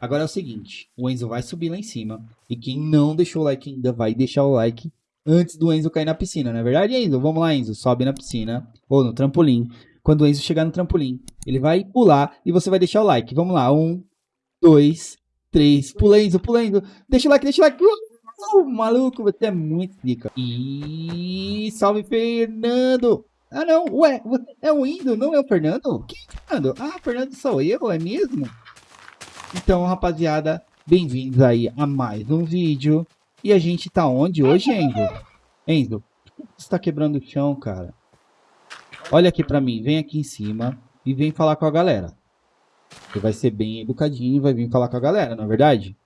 Agora é o seguinte, o Enzo vai subir lá em cima e quem não deixou o like ainda vai deixar o like antes do Enzo cair na piscina, não é verdade, Enzo? Vamos lá, Enzo, sobe na piscina ou no trampolim. Quando o Enzo chegar no trampolim, ele vai pular e você vai deixar o like. Vamos lá, um, dois, três, pula Enzo, pula Enzo, deixa o like, deixa o like. Uh, maluco, você é muito pica. E salve Fernando! Ah não, ué, é o Indo, não é o Fernando? Quem é o Fernando? Ah, Fernando sou eu, é mesmo? Então, rapaziada, bem-vindos aí a mais um vídeo. E a gente tá onde hoje, Enzo? Enzo, você tá quebrando o chão, cara? Olha aqui pra mim, vem aqui em cima e vem falar com a galera. Você vai ser bem educadinho e vai vir falar com a galera, não é verdade?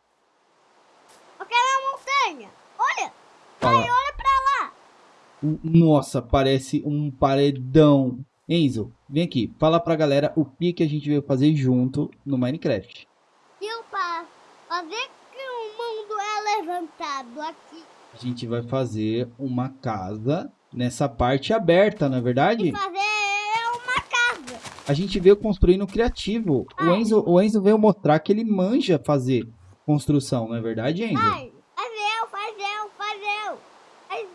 Eu quero montanha. Olha. Fala. Ai, olha pra lá. Nossa, parece um paredão. Enzo, vem aqui. Fala pra galera o que, que a gente veio fazer junto no Minecraft. Fazer que o mundo é levantado aqui. A gente vai fazer uma casa nessa parte aberta, não é verdade? E fazer uma casa. A gente veio construindo criativo. O Enzo, o Enzo veio mostrar que ele manja fazer construção, não é verdade, Enzo? Ai, faz eu, faz eu, faz eu. Faz,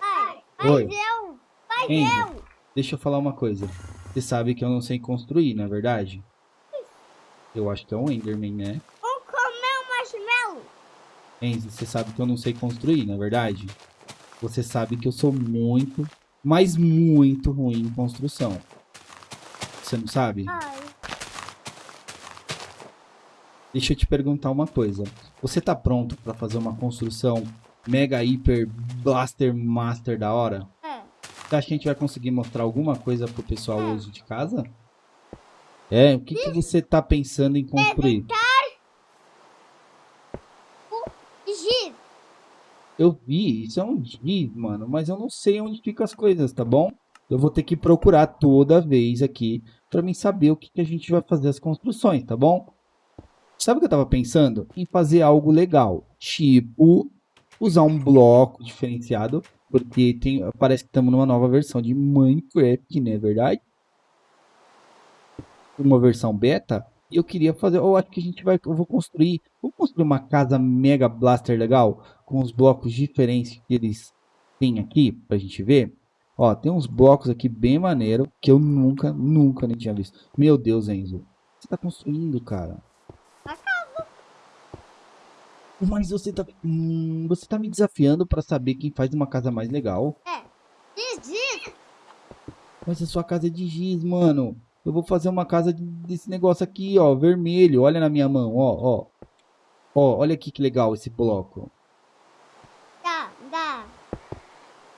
ai, faz Oi. eu, faz Enzo, eu. Deixa eu falar uma coisa. Você sabe que eu não sei construir, não é verdade? Eu acho que é um Enderman, né? Vamos comer um marshmallow. Enzo, você sabe que eu não sei construir, não é verdade? Você sabe que eu sou muito, mas muito ruim em construção. Você não sabe? Ai. Deixa eu te perguntar uma coisa. Você tá pronto para fazer uma construção mega hiper blaster master da hora? É. Você acha que a gente vai conseguir mostrar alguma coisa pro pessoal é. hoje de casa? É, o que, que você tá pensando em construir? Levantar o giz. Eu vi, isso é um giz, mano, mas eu não sei onde ficam as coisas, tá bom? Eu vou ter que procurar toda vez aqui pra mim saber o que, que a gente vai fazer as construções, tá bom? Sabe o que eu tava pensando? Em fazer algo legal, tipo usar um bloco diferenciado, porque tem, parece que estamos numa nova versão de Minecraft, não é verdade? uma versão beta. E eu queria fazer, eu acho que a gente vai, eu vou construir, vou construir uma casa mega blaster legal, com os blocos diferentes que eles têm aqui, pra gente ver. Ó, tem uns blocos aqui bem maneiro, que eu nunca, nunca nem tinha visto. Meu Deus, Enzo, você tá construindo, cara? A casa. Mas você tá, hum, você tá me desafiando pra saber quem faz uma casa mais legal. É, de giz. Mas a sua casa é de giz, mano. Eu vou fazer uma casa desse negócio aqui, ó, vermelho. Olha na minha mão, ó, ó. Ó, olha aqui que legal esse bloco. Dá, dá.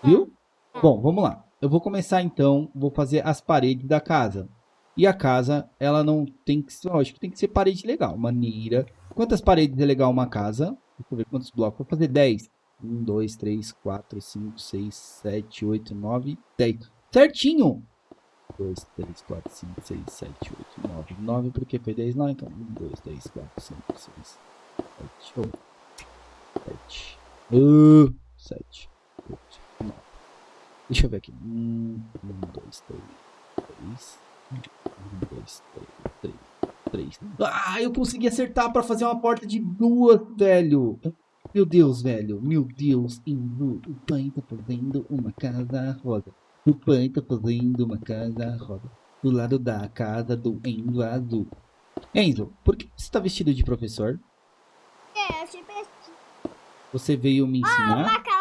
Viu? Bom, vamos lá. Eu vou começar então, vou fazer as paredes da casa. E a casa, ela não tem que ser, acho que tem que ser parede legal, maneira. Quantas paredes é legal uma casa? Deixa eu ver quantos blocos. Vou fazer 10. 1, 2, 3, 4, 5, 6, 7, 8, 9, 10. Certinho! 2, 3, 4, 5, 6, 7, 8, 9. 9 porque foi 10 lá, então 1, 2, 3, 4, 5, 6, 7, 8, 7, uh, 7, 8, 9. Deixa eu ver aqui. 1, 2, 3, 3, 1, 2, 3, 3, 3. Ah, eu consegui acertar pra fazer uma porta de duas, velho. Meu Deus, velho. Meu Deus. O pai tá fazendo uma casa rosa. O pai tá fazendo uma casa rosa do lado da casa do Enzo azul. Enzo, por que você está vestido de professor? É, eu te vesti. Você veio me Ah, ensinar? uma casa pequena, pronto.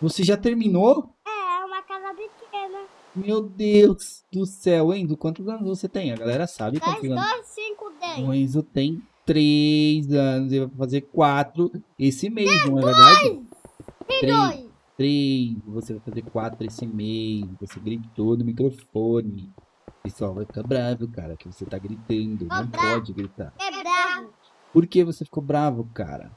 Você já terminou? É, uma casa pequena. Meu Deus do céu, Enzo, quantos anos você tem? A galera sabe 2, quantos anos. 2, 5, 10. O Enzo tem 3 anos, ele vai fazer 4 esse mês, não é verdade? Tem Três. dois. 3, você vai fazer 4 esse mês, você gritou no microfone. O pessoal vai ficar bravo, cara, que você tá gritando. Não pode gritar. É bravo. Por que você ficou bravo, cara?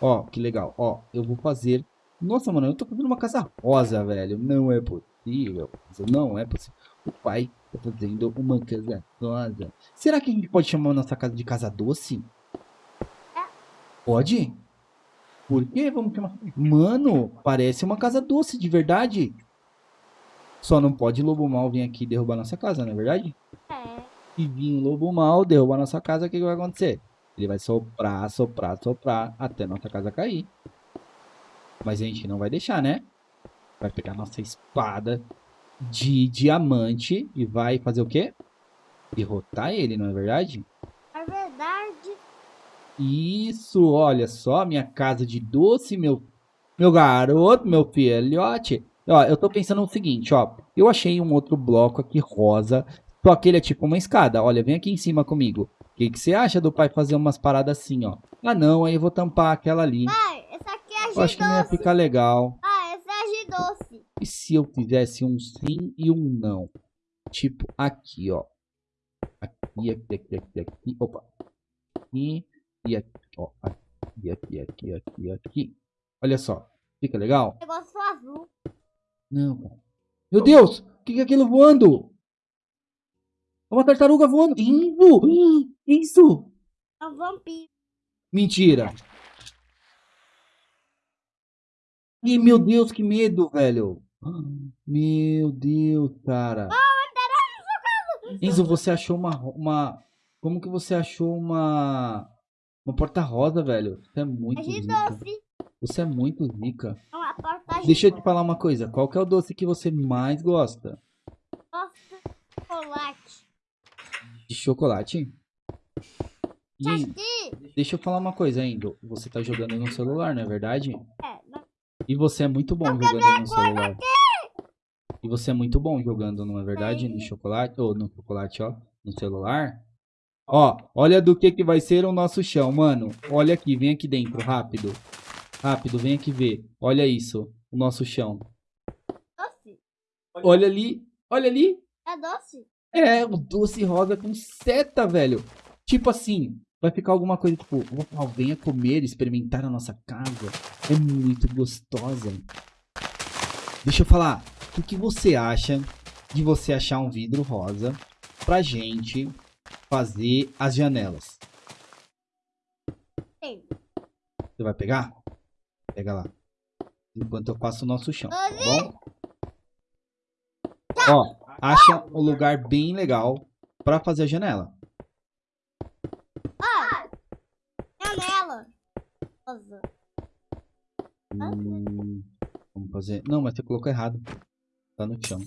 Ó, que legal. Ó, eu vou fazer... Nossa, mano, eu tô fazendo uma casa rosa, velho. Não é possível. Não é possível. O pai tá fazendo uma casa rosa. Será que a gente pode chamar a nossa casa de casa doce? É. Pode? Por que vamos chamar? Mano, parece uma casa doce, de verdade. Só não pode lobo mal vir aqui derrubar nossa casa, não é verdade? É. e vir um lobo mal, derrubar nossa casa, o que, que vai acontecer? Ele vai soprar, soprar, soprar, até nossa casa cair. Mas a gente não vai deixar, né? Vai pegar nossa espada de diamante e vai fazer o quê? Derrotar ele, não é verdade? É verdade. Isso, olha só, minha casa de doce, meu, meu garoto, meu filhote. Ó, eu tô pensando no seguinte, ó. Eu achei um outro bloco aqui rosa, só que ele é tipo uma escada. Olha, vem aqui em cima comigo. O que, que você acha do pai fazer umas paradas assim, ó? Ah, não, aí eu vou tampar aquela ali. Pai, essa aqui é Eu acho que não ia ficar legal. Ah, essa é de doce. E se eu fizesse um sim e um não? Tipo, aqui, ó. Aqui, aqui, aqui, aqui, aqui. Opa. Aqui e aqui, ó. Aqui, aqui, aqui, aqui, aqui. Olha só. Fica legal? Negócio azul. Não, cara. Meu Deus! O que é aquilo voando? É uma tartaruga voando. Isso! Isso! É um vampiro. Mentira! Ih, meu Deus, que medo, velho! Meu Deus, cara! Enzo, você achou uma, uma... Como que você achou uma... Uma porta rosa, velho? Você é muito de zica. doce. Você é muito zica. É de Deixa eu te falar uma coisa. Qual que é o doce que você mais gosta? chocolate. De chocolate? E deixa eu falar uma coisa ainda. Você tá jogando no celular, não é verdade? É, não- E você é muito bom jogando no celular. E você é muito bom jogando, não é verdade? No chocolate, ou no chocolate, ó, no celular. Ó, olha do que que vai ser o nosso chão, mano. Olha aqui, vem aqui dentro, rápido. Rápido, vem aqui ver. Olha isso, o nosso chão. doce. Olha ali, olha ali. É doce. É, o doce rosa com seta, velho. Tipo assim, vai ficar alguma coisa tipo, "Opa, venha comer, experimentar a nossa casa. É muito gostosa. Deixa eu falar, o que você acha de você achar um vidro rosa pra gente fazer as janelas? Tem. Você vai pegar? Pega lá. Enquanto eu faço o nosso chão, tá bom? Ó, acha um lugar bem legal pra fazer a janela. Ah! Janela. Hum, vamos fazer. Não, mas você colocou errado. Tá no chão.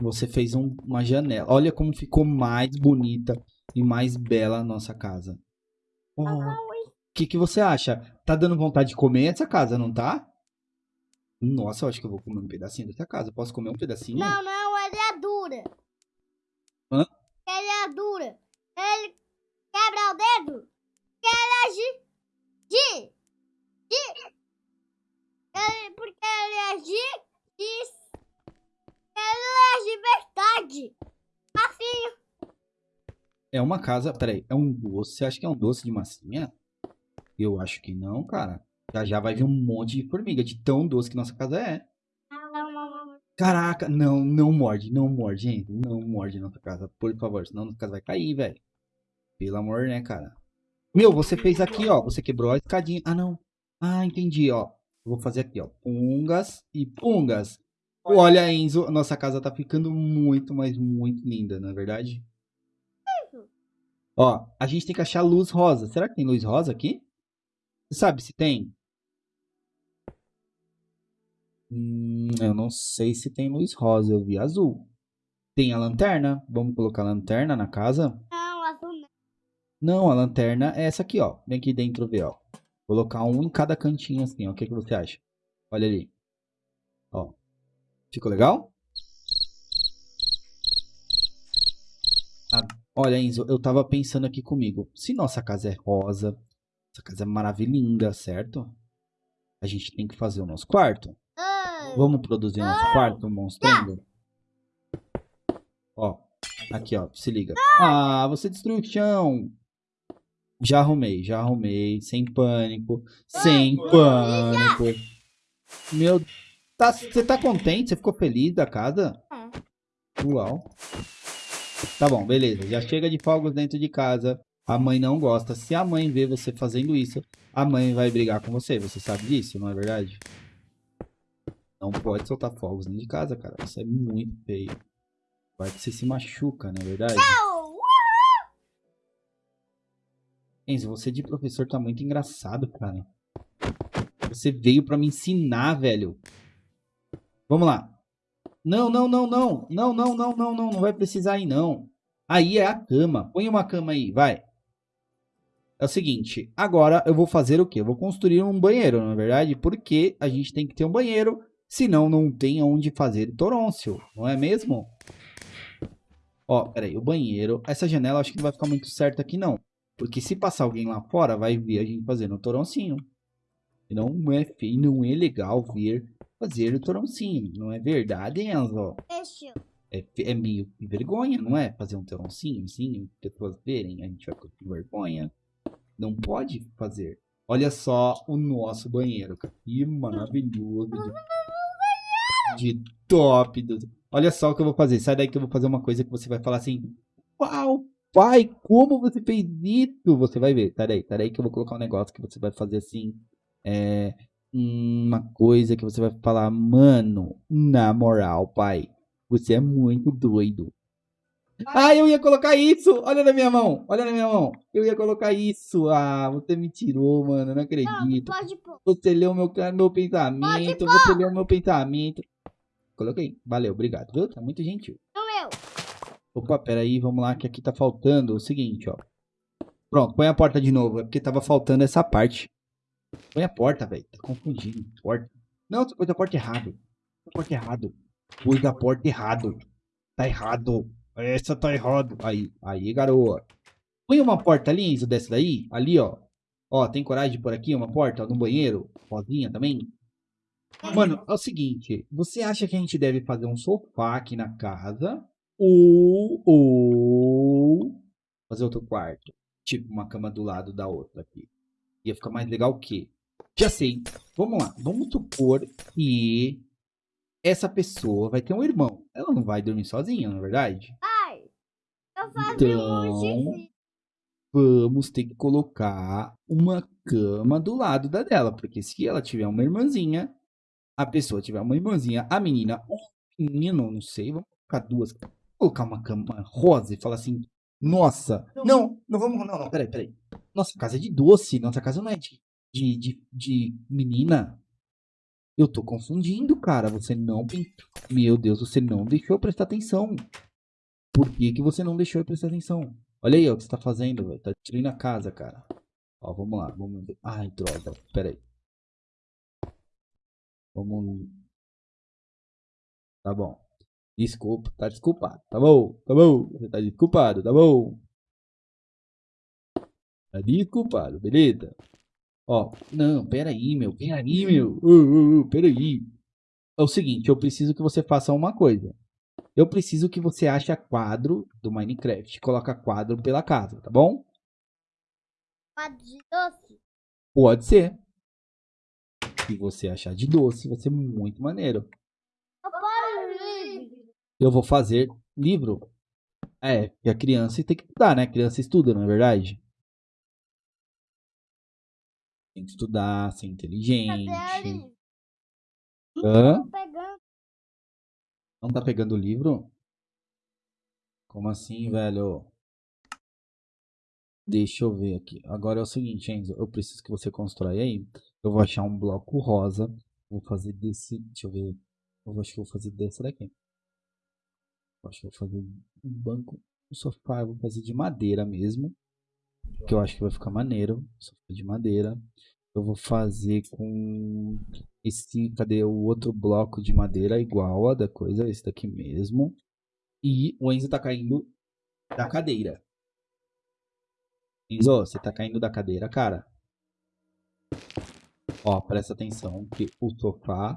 Você fez um- uma janela. Olha como ficou mais bonita e mais bela a nossa casa. O que, que você acha? Tá dando vontade de comer essa casa, não tá? Nossa, eu acho que eu vou comer um pedacinho dessa casa. Posso comer um pedacinho? Não, não, ele é dura. Hã? Ele é dura. Ele quebra o dedo. Ele é de. de. de. Ele, porque ele é de. de ele é de verdade. Assim, É uma casa. Peraí, é um doce. Você acha que é um doce de massinha? Eu acho que não, cara. Já já vai vir um monte de formiga, de tão doce que nossa casa é. Caraca, não, não morde, não morde, gente. Não morde nossa casa, por favor, senão nossa casa vai cair, velho. Pelo amor, né, cara? Meu, você fez aqui, ó. Você quebrou a escadinha. Ah, não. Ah, entendi, ó. Vou fazer aqui, ó. Pungas e pungas. Olha, Enzo, nossa casa tá ficando muito, mas muito linda, não é verdade? Ó, a gente tem que achar luz rosa. Será que tem luz rosa aqui? Você sabe se tem? Hum, eu não sei se tem luz rosa. Eu vi azul. Tem a lanterna? Vamos colocar a lanterna na casa? não, azul não. Não, a lanterna é essa aqui, ó. Vem aqui dentro ver, ó. Colocar um em cada cantinho assim, ó. O que, que você acha? Olha ali. Ó. Ficou legal? Ah, olha, Enzo, eu tava pensando aqui comigo. Se nossa casa é rosa, essa casa é maravilhinda, certo? A gente tem que fazer o nosso quarto. Vamos produzir nosso quarto, monstrengo? Ó, aqui, ó, se liga. Ah, você destruiu o chão. Já arrumei, já arrumei, sem pânico, sem pânico. Meu, tá, você tá contente? Você ficou feliz da casa? Uau. Tá bom, beleza. Já chega de fogos dentro de casa. A mãe não gosta. Se a mãe vê você fazendo isso, a mãe vai brigar com você. Você sabe disso, não é verdade? Não pode soltar fogos dentro de casa, cara. Isso é muito feio. Vai que você se machuca, não é verdade? Enzo, você de professor tá muito engraçado, cara. Você veio pra me ensinar, velho. Vamos lá. Não, não, não, não. Não, não, não, não, não. Não vai precisar aí, não. Aí é a cama. Põe uma cama aí, vai. É o seguinte, agora eu vou fazer o quê? Eu vou construir um banheiro, na é verdade, porque a gente tem que ter um banheiro, senão não tem onde fazer torôncio, não é mesmo? Ó, peraí, o banheiro, essa janela acho que não vai ficar muito certa aqui não, porque se passar alguém lá fora, vai ver a gente fazendo o toroncinho. E não é feio, não é legal ver fazer o toroncinho, não é verdade, Enzo? É, é meio vergonha, não é? Fazer um toroncinho, assim, pessoas verem, a gente vai com vergonha. Não pode fazer. Olha só o nosso banheiro. Que maravilhoso. De, top. Do... Olha só o que eu vou fazer. Sai daí que eu vou fazer uma coisa que você vai falar assim. Uau, pai, como você fez isso? Você vai ver. Sai daí, sai daí que eu vou colocar um negócio que você vai fazer assim. É, uma coisa que você vai falar, mano, na moral, pai, você é muito doido. Ah, eu ia colocar isso! Olha na minha mão! Olha na minha mão! Eu ia colocar isso! Ah, você me tirou, mano. Não Não, acredito. pode pôr. Você leu meu, meu pensamento. Você leu meu pensamento. Coloquei. Valeu, obrigado. Viu? Tá muito gentil. No meu. Opa, peraí, vamos lá, que aqui tá faltando o seguinte, ó. Pronto, põe a porta de novo. É porque tava faltando essa parte. Põe a porta, velho. Tá confundindo. Porta. Não, você pôs a porta errado. Pôs a porta errado. Pôs a porta errado. Tá errado. Essa tá errado. Aí, aí, garoa. Põe uma porta ali, Enzo, dessa daí. Ali, ó. Ó, tem coragem de pôr aqui uma porta no banheiro? Sozinha também? Mano, é o seguinte. Você acha que a gente deve fazer um sofá aqui na casa? Ou, ou fazer outro quarto? Tipo, uma cama do lado da outra aqui. Ia ficar mais legal o quê? Já sei. Vamos lá. Vamos supor que essa pessoa vai ter um irmão. Ela não vai dormir sozinha, não é verdade? Pai, eu um Então, vamos ter que colocar uma cama do lado da dela, porque se ela tiver uma irmãzinha, a pessoa tiver uma irmãzinha, a menina ou o menino, não sei, vamos colocar duas, colocar uma cama rosa e falar assim, nossa, não, não vamos, não, não, peraí, peraí, nossa casa é de doce, nossa casa não é de, de, de, de menina. Eu tô confundindo, cara, você não, meu Deus, você não deixou eu prestar atenção. Por que, que você não deixou eu prestar atenção? Olha aí ó, o que você tá fazendo, velho. Tá destruindo a casa, cara. Ó, vamos lá, vamos ver. Ai, droga, pera aí. Vamos. Tá bom. Desculpa, tá desculpado. Tá bom, tá bom. Você tá desculpado, tá bom. Tá desculpado, beleza? Ó, não, pera aí, meu. Pera aí, meu. Ô, ô, ô, pera aí. É o seguinte, eu preciso que você faça uma coisa. Eu preciso que você ache quadro do Minecraft. Coloca quadro pela casa, tá bom? Quadro de doce. Pode ser. Se você achar de doce, vai ser muito maneiro. Eu vou fazer livro. É, porque a criança tem que estudar, né? A criança estuda, não é verdade? Tem que estudar, ser inteligente. Hã? Pegando. Não tá pegando o livro? Como assim, velho? Deixa eu ver aqui. Agora é o seguinte, Enzo. Eu preciso que você constrói aí. Eu vou achar um bloco rosa. Vou fazer desse. Deixa eu ver. Eu acho que vou fazer dessa daqui. Eu acho que vou fazer um banco. Um sofá eu vou fazer de madeira mesmo. Que eu acho que vai ficar maneiro. Sofá de madeira. Eu vou fazer com esse. Cadê o outro bloco de madeira igual a da coisa? Esse daqui mesmo. E o Enzo tá caindo da cadeira. Enzo, você tá caindo da cadeira, cara. Ó, presta atenção que o sofá.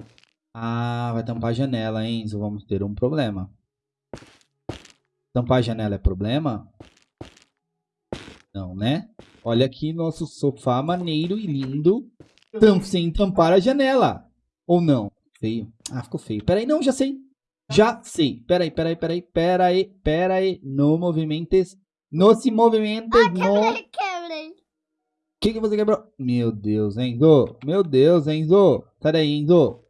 Ah, vai tampar a janela, Enzo. Vamos ter um problema. Tampar a janela é problema? Não, né? Olha aqui nosso sofá maneiro e lindo. Tam sem tampar a janela. Ou não? Feio. Ah, ficou feio. Peraí, não, já sei. Já sei. Peraí, peraí, peraí, peraí, peraí. No movimentes. No se movimentes. No. Quebrei, quebrei. O que, que você quebrou? Meu Deus, Enzo. Meu Deus, Enzo. Sai daí, Enzo.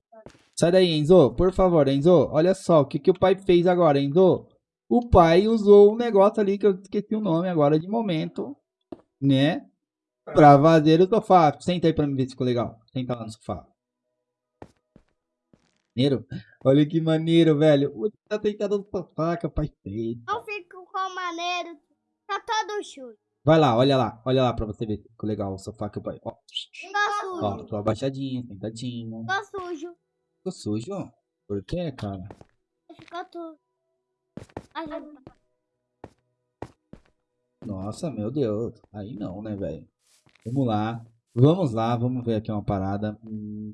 Sai daí, Enzo. Por favor, Enzo. Olha só o que, que o pai fez agora, Enzo. o pai usou um negócio ali que eu esqueci o nome agora de momento, né? Pra fazer o sofá. Senta aí pra me ver se ficou legal. Senta lá no sofá. Maneiro? Olha que maneiro, velho. Tá no sofá, que o pai fez. Não fico com maneiro. Tá todo sujo. Vai lá, olha lá, olha lá pra você ver ficou legal o sofá que o pai. Ó, ó sujo. tô abaixadinho, sentadinho. Ficou sujo. Ficou sujo? Por quê, cara? Ficou tudo. Nossa, meu Deus. Aí não, né, velho? Vamos lá. Vamos lá, vamos ver aqui uma parada. Hum,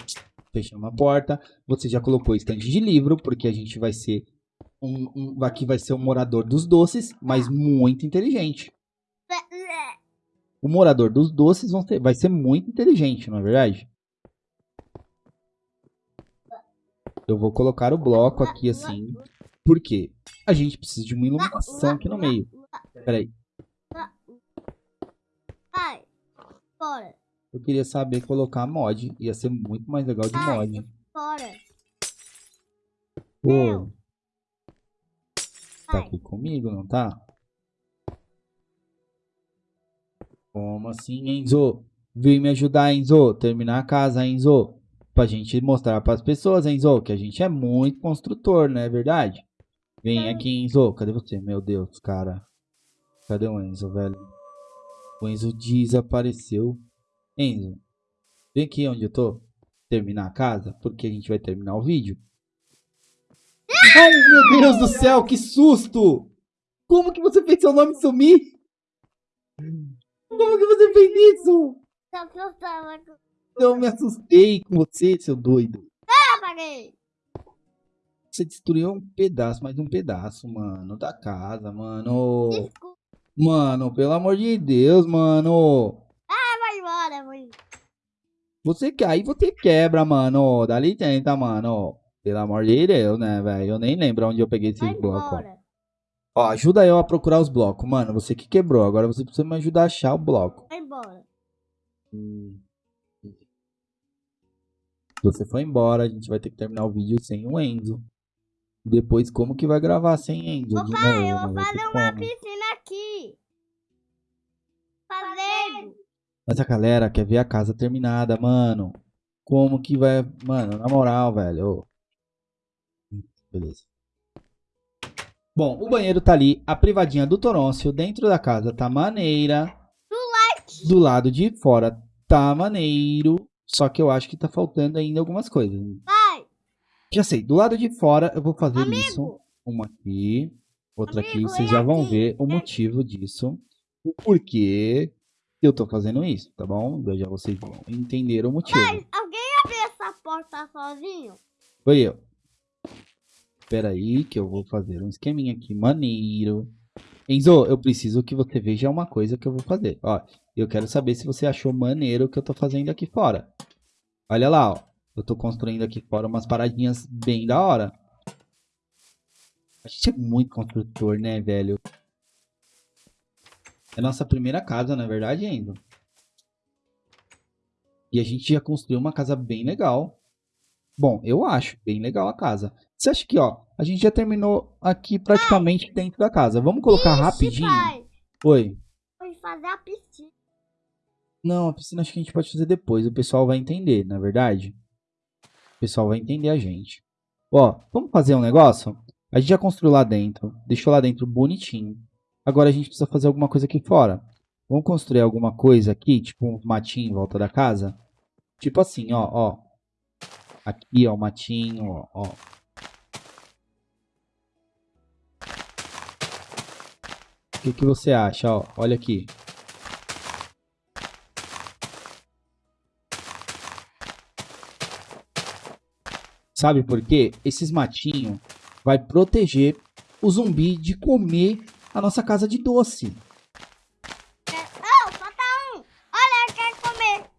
fechando uma porta. Você já colocou estante de livro, porque a gente vai ser um, um- Aqui vai ser um morador dos doces, mas muito inteligente. O morador dos doces vão ser- vai ser muito inteligente, não é verdade? Eu vou colocar o bloco aqui assim. Por quê? A gente precisa de uma iluminação aqui no meio. Peraí. Eu queria saber colocar mod. Ia ser muito mais legal de mod. Fora. Pô. Tá aqui comigo, não tá? Como assim, Enzo? Vem me ajudar, Enzo. Terminar a casa, Enzo. Pra gente mostrar pras pessoas, Enzo, que a gente é muito construtor, não é verdade? Vem aqui, Enzo. Cadê você? Meu Deus, cara. Cadê o Enzo, velho? O Enzo desapareceu. Enzo, vem aqui onde eu tô. Terminar a casa, porque a gente vai terminar o vídeo. Ai, meu Deus do céu, que susto! Como que você fez seu nome sumir? Como que você fez isso? Que eu me assustei com você, seu doido. Você destruiu um pedaço, mais um pedaço, mano, da casa, mano. Desculpa. Mano, pelo amor de Deus, mano. Vai embora, mãe. Você aí você quebra, mano. Dá licença, mano. Pelo amor de Deus, né, velho? Eu nem lembro onde eu peguei esses blocos. ó. embora. Ó, ajuda eu a procurar os blocos, mano. Você que quebrou. Agora você precisa me ajudar a achar o bloco. Vai embora. Hum. Você foi embora, a gente vai ter que terminar o vídeo sem o Enzo. Depois, como que vai gravar sem Enzo? Pai, novo, eu vou ter fazer uma como. piscina aqui. Fazendo. Mas a galera quer ver a casa terminada, mano. Como que vai. Mano, na moral, velho. Beleza. Bom, o banheiro tá ali. A privadinha do Toroncio dentro da casa tá maneira. Do lado de fora tá maneiro. Só que eu acho que tá faltando ainda algumas coisas. Vai. Já sei, do lado de fora eu vou fazer isso. Amigo. Uma aqui, outra aqui. Amigo, Vocês e já vão aqui? ver o motivo disso. O porquê eu tô fazendo isso, tá bom? Já vocês vão entender o motivo. Pai, alguém abriu essa porta sozinho? Foi eu. Espera aí que eu vou fazer um esqueminha aqui maneiro. Enzo, eu preciso que você veja uma coisa que eu vou fazer. Ó, eu quero saber se você achou maneiro o que eu tô fazendo aqui fora. Olha lá, ó. Eu tô construindo aqui fora umas paradinhas bem da hora. A gente é muito construtor, né, velho? É nossa primeira casa, na verdade, Enzo. E a gente já construiu uma casa bem legal. Bom, eu acho bem legal a casa. Você acha que, ó, a gente já terminou aqui praticamente dentro da casa. Vamos colocar Ixi, rapidinho? pai. Oi. Vou fazer a piscina. Não, a piscina acho que a gente pode fazer depois. O pessoal vai entender, na é verdade. O pessoal vai entender a gente. Ó, vamos fazer um negócio? A gente já construiu lá dentro. Deixou lá dentro bonitinho. Agora a gente precisa fazer alguma coisa aqui fora. Vamos construir alguma coisa aqui, tipo um matinho em volta da casa? Tipo assim, ó, ó. Aqui, ó, o matinho, ó, ó. O que, que você acha, ó? Olha aqui. Sabe por quê? Esses matinhos vai proteger o zumbi de comer a nossa casa de doce. Oh, falta um. Olha, eu quero comer.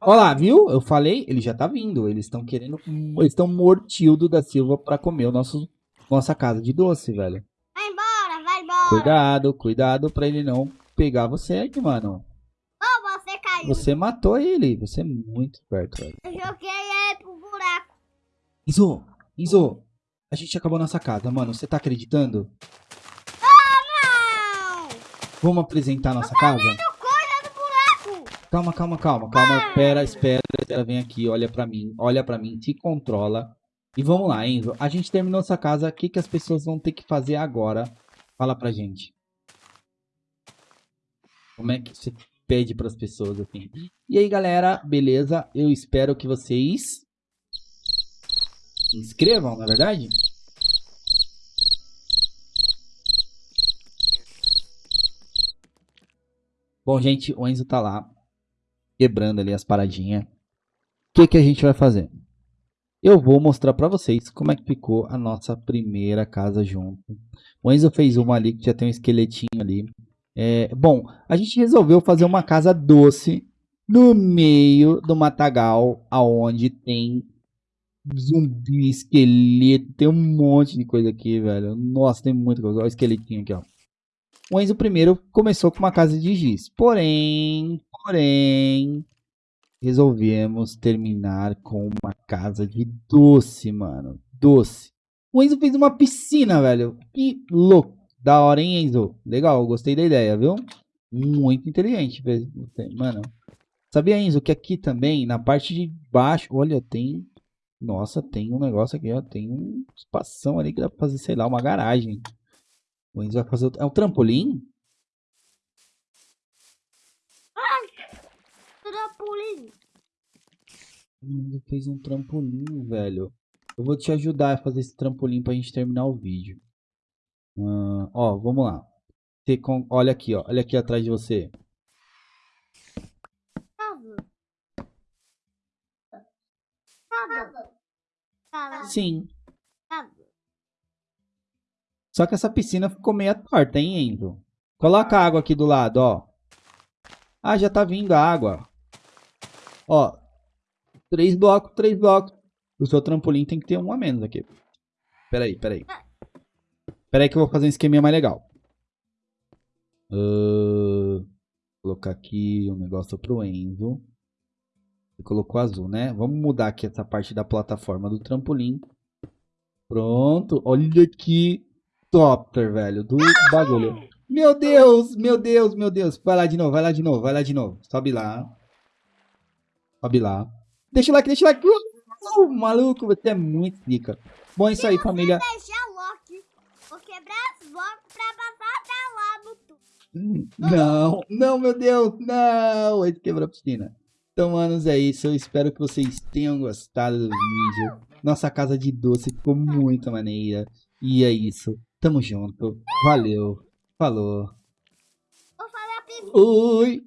Olha lá, viu? Eu falei, ele já tá vindo. Eles estão querendo. Eles estão mortildo da Silva pra comer o nosso, nossa casa de doce, velho. Cuidado, cuidado pra ele não pegar você aqui, mano. Oh, você caiu. Você matou ele. Você é muito esperto, velho. Eu joguei ele pro buraco. Enzo, Enzo, A gente acabou nossa casa, mano. Você tá acreditando? Não! Vamos apresentar nossa casa? Coisa do buraco! Calma, calma, calma, calma. Espera, espera, espera. Vem aqui, olha pra mim, olha pra mim, se controla. E vamos lá, Enzo. A gente terminou essa casa. O que, que as pessoas vão ter que fazer agora? Fala pra gente. Como é que você pede pras pessoas assim? E aí, galera, beleza? Eu espero que vocês se inscrevam, na é verdade? Bom, gente, o Enzo tá lá quebrando ali as paradinhas. O que, que a gente vai fazer? Eu vou mostrar para vocês como é que ficou a nossa primeira casa junto. O Enzo fez uma ali que já tem um esqueletinho ali. É, bom, a gente resolveu fazer uma casa doce no meio do matagal, aonde tem zumbi, esqueleto, tem um monte de coisa aqui, velho. Nossa, tem muita coisa. Olha o esqueletinho aqui, ó. O Enzo primeiro começou com uma casa de giz. Porém, porém, resolvemos terminar com uma casa de doce, mano. Doce. O Enzo fez uma piscina, velho. Que louco. Da hora, hein, Enzo? Legal, gostei da ideia, viu? Muito inteligente, mano. Sabia, Enzo, que aqui também, na parte de baixo, olha, tem... Nossa, tem um negócio aqui, ó. Tem um espação ali que dá pra fazer, sei lá, uma garagem. O Enzo vai fazer... É um trampolim? Trampolim. Ele fez um trampolim, velho. Eu vou te ajudar a fazer esse trampolim pra gente terminar o vídeo. Uh, ó, vamos lá. Você. Olha aqui, ó. Olha aqui atrás de você. Sim. Só que essa piscina ficou meio torta, hein, Enzo? Coloca a água aqui do lado, ó. Ah, já tá vindo a água. Ó, três blocos, três blocos. O seu trampolim tem que ter um a menos aqui. Peraí, peraí. Peraí que eu vou fazer um esqueminha mais legal. Uh, colocar aqui um negócio pro Enzo. Você colocou azul, né? Vamos mudar aqui essa parte da plataforma do trampolim. Pronto. Olha que topper, velho, do bagulho. Meu Deus, meu Deus, meu Deus. Vai lá de novo, vai lá de novo, vai lá de novo. Sobe lá. Sobe lá. Deixa o like, deixa o like. Uh, maluco, você é muito rica. Bom, é isso aí, família. vou quebrar as blocos pra passar lá no tubo. Não, não, meu Deus, não. Ele quebrou a piscina. Então, manos, é isso. Eu espero que vocês tenham gostado do vídeo. Nossa casa de doce ficou muito maneira. E é isso. Tamo junto. Valeu. Falou. Oi.